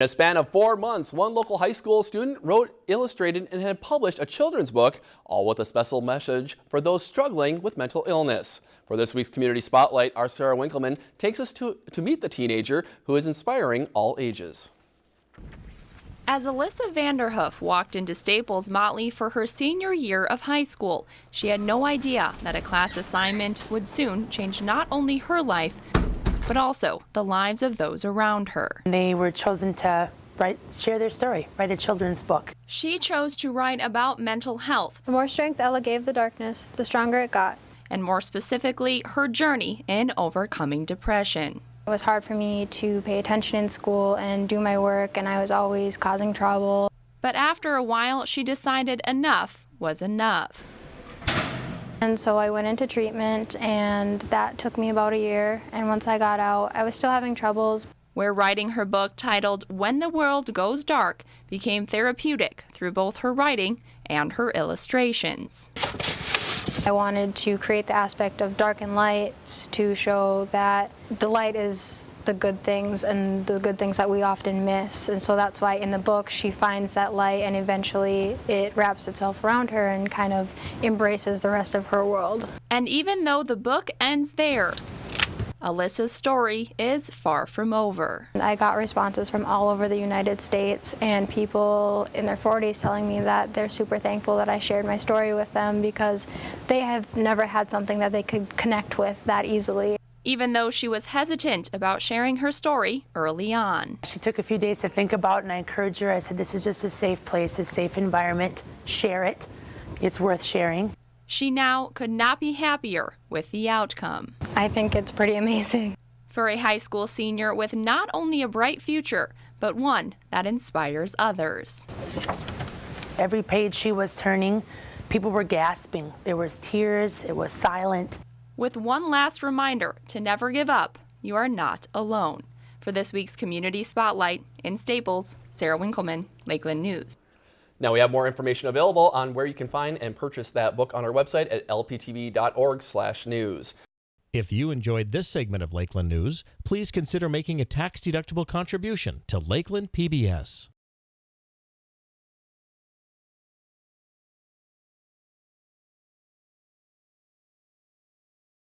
In a span of four months, one local high school student wrote, illustrated, and had published a children's book, all with a special message for those struggling with mental illness. For this week's Community Spotlight, our Sarah Winkleman takes us to, to meet the teenager who is inspiring all ages. As Alyssa Vanderhoof walked into Staples Motley for her senior year of high school, she had no idea that a class assignment would soon change not only her life, but also the lives of those around her. They were chosen to write, share their story, write a children's book. She chose to write about mental health. The more strength Ella gave the darkness, the stronger it got. And more specifically, her journey in overcoming depression. It was hard for me to pay attention in school and do my work, and I was always causing trouble. But after a while, she decided enough was enough. And so I went into treatment and that took me about a year. And once I got out, I was still having troubles. Where writing her book titled When the World Goes Dark became therapeutic through both her writing and her illustrations. I wanted to create the aspect of dark and light to show that the light is the good things and the good things that we often miss. And so that's why in the book she finds that light and eventually it wraps itself around her and kind of embraces the rest of her world. And even though the book ends there, Alyssa's story is far from over. I got responses from all over the United States and people in their 40s telling me that they're super thankful that I shared my story with them because they have never had something that they could connect with that easily even though she was hesitant about sharing her story early on. She took a few days to think about and I encouraged her. I said, this is just a safe place, a safe environment. Share it. It's worth sharing. She now could not be happier with the outcome. I think it's pretty amazing. For a high school senior with not only a bright future, but one that inspires others. Every page she was turning, people were gasping. There was tears, it was silent with one last reminder to never give up. You are not alone. For this week's Community Spotlight in Staples, Sarah Winkleman, Lakeland News. Now we have more information available on where you can find and purchase that book on our website at lptv.org slash news. If you enjoyed this segment of Lakeland News, please consider making a tax-deductible contribution to Lakeland PBS.